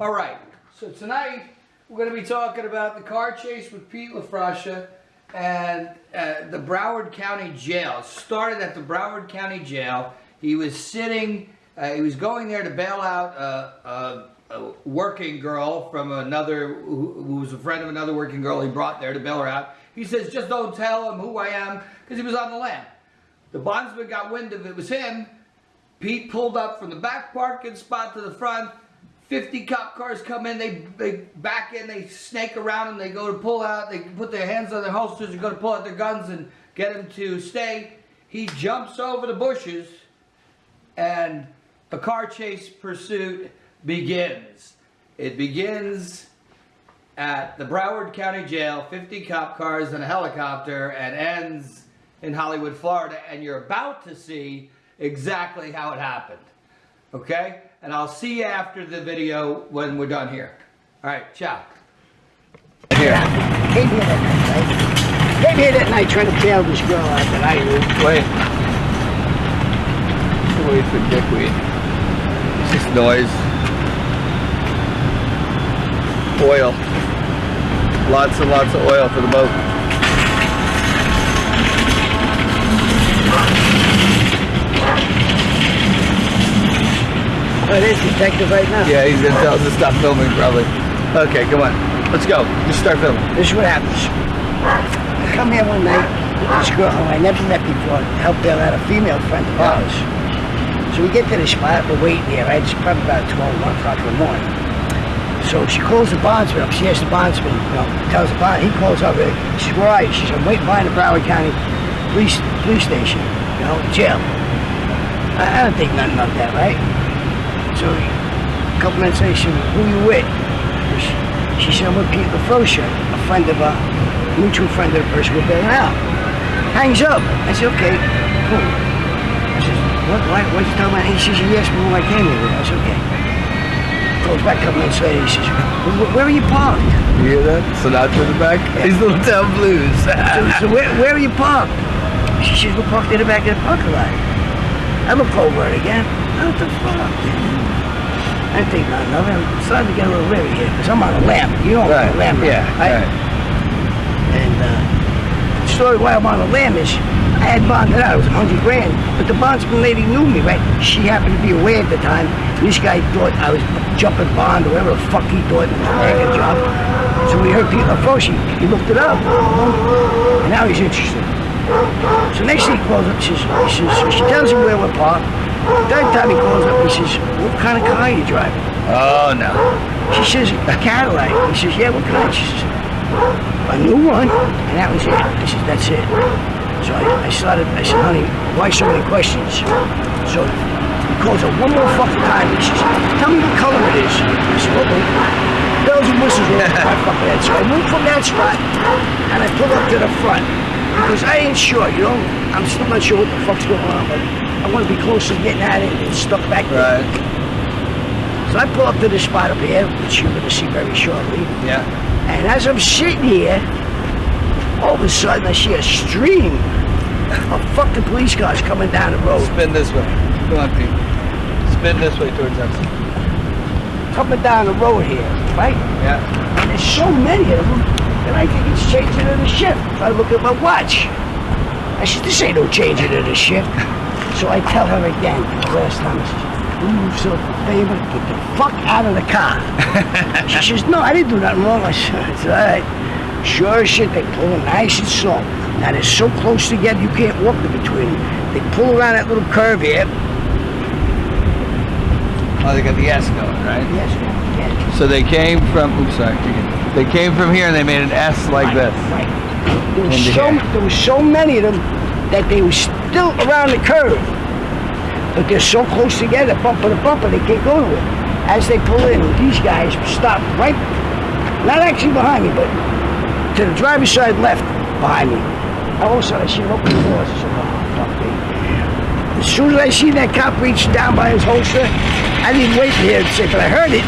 All right, so tonight we're going to be talking about the car chase with Pete LaFroscia and uh, the Broward County Jail. Started at the Broward County Jail. He was sitting, uh, he was going there to bail out a, a, a working girl from another, who, who, was a friend of another working girl he brought there to bail her out. He says, just don't tell him who I am, because he was on the lam. The bondsman got wind of it was him. Pete pulled up from the back parking spot to the front, 50 cop cars come in, they, they back in, they snake around them, they go to pull out, they put their hands on their holsters and go to pull out their guns and get them to stay. He jumps over the bushes and a car chase pursuit begins. It begins at the Broward County Jail, 50 cop cars and a helicopter, and ends in Hollywood, Florida. And you're about to see exactly how it happened. Okay? And I'll see you after the video when we're done here. All right, ciao. Here. Came here that night, right? Came here that night trying to bail this girl out that I knew. Wait. Wait for dickweed. It's just noise. Oil. Lots and lots of oil for the boat. Detective right now. Yeah, he's gonna tell us to stop filming probably. Okay, come on. Let's go. Just start filming. This is what happens. I come here one night with this girl who I never met before to help bail out a female friend of ours. So we get to the spot, we're waiting here, right? It's probably about 12, 1 o'clock in the morning. So she calls the bondsman up. She asks the bondsman, you know, tells the bond, he calls up. Uh, she says, where are you? She says, I'm waiting behind the Broward County police police station, you know, jail. I, I don't think nothing of that, right? So a couple minutes later, she said, who you with? She, she said, I'm with Pete LaFroscia, a friend of a mutual friend of the person we're bailing out. Hangs up. I said, okay, cool. I said, what, why, what'd you tell me? He says, yes, asked me who I came here. I said, okay. Goes back a couple minutes later, he says, where are you parked? You hear that? Sinatra in the back? Yeah. He's Little Town Blues. so, so where, where are you parked? She says, we're parked in the back of the parking lot. I look over it again. What the fuck? I think nothing of it. I'm starting to get a little leery here because I'm on a lamp. You know right. a lamp. Yeah. Right? right. And uh, the story why I'm on a lamp is I had bonded out. It was a hundred grand. But the bondsman lady knew me, right? She happened to be away at the time. This guy thought I was jumping bond or whatever the fuck he thought it was a job. So we heard Pete LaFroscia. He looked it up. And now he's interested. So next thing he calls up, he says, he says, so she tells him where we're parked. Third time he calls up, he says, what kind of car are you driving? Oh, no. She says, a Cadillac. He says, yeah, what kind? She says, a new one. And that was it. I said, that's it. So I, I started, I said, honey, why so many questions? So he calls up one more fucking time. He says, tell me what color it is. I said, okay. Bells and whistles were my fucking head. So I moved from that spot and I pulled up to the front because I ain't sure, you know. I'm still not sure what the fuck's going on, but I want to be close to getting at it and stuck back there. Right. So I pull up to this spot up here, which you're going to see very shortly. Yeah. And as I'm sitting here, all of a sudden I see a stream of fucking police cars coming down the road. Spin this way. Come on, Pete. Spin this way towards us. Coming down the road here, right? Yeah. And there's so many of them that I think it's changing in the shift. I look at my watch. I said, this ain't no changing in the shift. So I tell her again, the last time, I says, will you so favor, get the fuck out of the car. she says, no, I didn't do nothing wrong. I said, it's all right. Sure as shit, they pull in nice and slow. Now they're so close together, you can't walk in between. them. They pull around that little curve here. Oh, they got the S going, right? Yes, yeah. So they came from, oops, sorry, they came from here and they made an S like right, this. Right. There was, so, there was so many of them that they were still around the curve. But they're so close together, bumper to bumper, they can't go nowhere. As they pull in, these guys stop right, not actually behind me, but to the driver's side left behind me. All of a sudden, I see open the doors. I oh. Uh, as soon as I see that cop reach down by his holster, I didn't wait for him to say, but I heard it.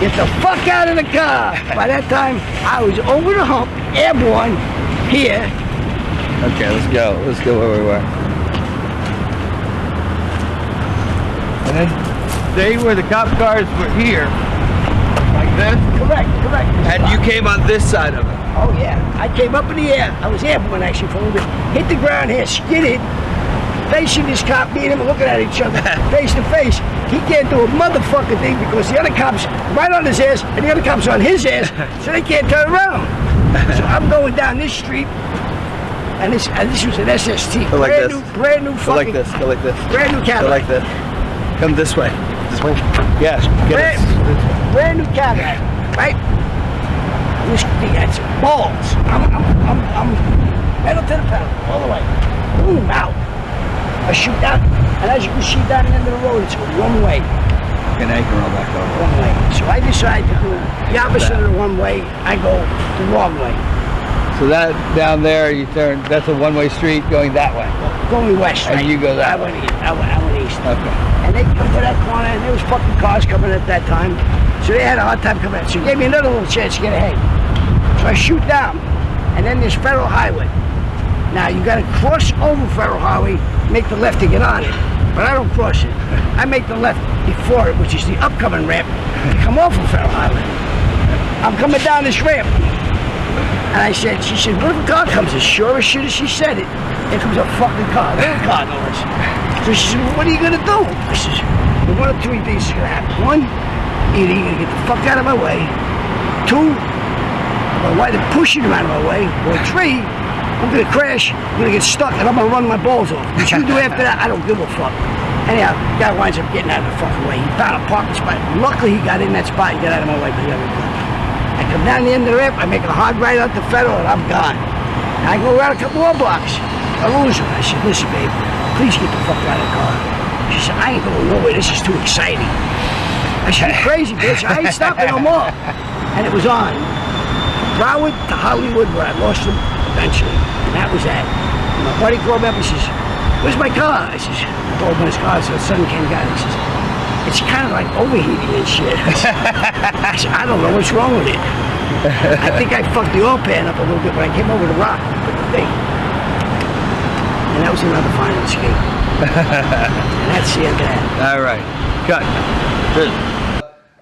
Get the fuck out of the car. By that time, I was over the hump, airborne, here, Okay, let's go. Let's go where we were. And then they were the cop cars were here. Then? Correct, correct. And you came on this side of it. Oh yeah, I came up in the air. I was airborne actually for a little bit. Hit the ground here, skidded, facing this cop. Me and him looking at each other face to face. He can't do a motherfucking thing because the other cop's right on his ass and the other cop's on his ass, so they can't turn around. So I'm going down this street, and this and this was an SST, Go like brand this. new, brand new Go like this. Go like this. brand new Go Cadillac. like this. Come this way. This way. Yes. Get Brand, it. brand new Cadillac, right? This that's balls. I'm, I'm, I'm, I'm pedal to the pedal, all the way. Boom, out. I shoot down, and as you can see down the end of the road, it's a one way, And now you can roll back over. one way. So I decide to the opposite of the one way. I go the wrong way, So that down there, you turn. That's a one-way street going that way. going west. And right? you go that I went east. I went, I went east. Okay. And they come to that corner, and there was fucking cars coming at that time. So they had a hard time coming in. So it gave me another little chance to get ahead. So I shoot down, and then there's Federal Highway. Now you gotta cross over Federal Highway, make the left to get on it. But I don't cross it. I make the left before it, which is the upcoming ramp, come off of Federal Highway. I'm coming down this ramp. And I said, she said, what if a car comes? As sure as shit as she said it, here comes a fucking car, little car less. So she said, well, what are you gonna do? I said, one of three things is gonna happen. One, either you're gonna get the fuck out of my way. Two, wind up pushing him out of my way. Or three, I'm gonna crash, I'm gonna get stuck, and I'm gonna run my balls off. What you do after that, I don't give a fuck. Anyhow, guy winds up getting out of the fucking way. He found a parking spot. Luckily, he got in that spot and got out of my way for the other car. I come down the end of the ramp, I make a hard right out to Federal, and I'm gone. And I go around a couple more blocks. I lose him. I said, listen, babe, please get the fuck out of the car. She said, I ain't going nowhere. This is too exciting. I said, you crazy, bitch. I ain't stopping no more. And it was on. Broward to Hollywood, where I lost him eventually. And that was that. And my buddy called me up and says, where's my car? I says, I told him his car. So the son came down. He says, it's kind of like overheating and shit. I said, I don't know what's wrong with it. I think I fucked the oil pan up a little bit when I came over the rock with the thing. And that was another final escape. and that's the end of that. All right. Cut.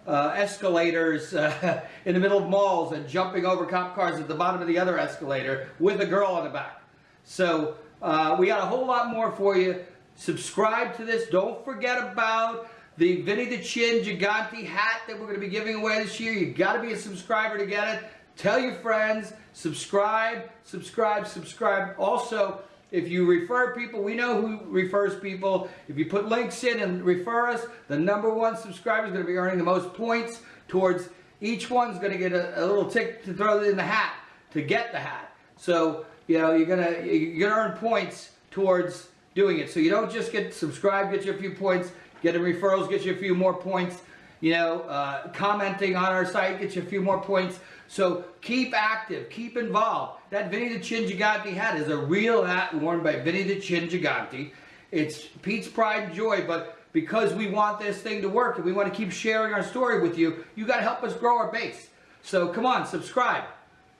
Uh, escalators uh, in the middle of malls and jumping over cop cars at the bottom of the other escalator with a girl on the back. So uh, we got a whole lot more for you. Subscribe to this. Don't forget about the Vinny the Chin Gigante hat that we're going to be giving away this year. You've got to be a subscriber to get it. Tell your friends. Subscribe, subscribe, subscribe. Also, if you refer people, we know who refers people. If you put links in and refer us, the number one subscriber is going to be earning the most points towards each one's going to get a, a little tick to throw in the hat to get the hat. So, you know, you're going to you're going to earn points towards doing it. So you don't just get subscribe, get you a few points, getting referrals, get you a few more points. You know, uh, commenting on our site gets you a few more points. So keep active, keep involved. That Vinny the Chin Gigante hat is a real hat worn by Vinny the Chin Gigante. It's Pete's pride and joy, but because we want this thing to work and we want to keep sharing our story with you, you got to help us grow our base. So come on, subscribe.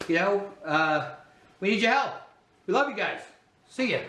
You know, uh, we need your help. We love you guys. See ya.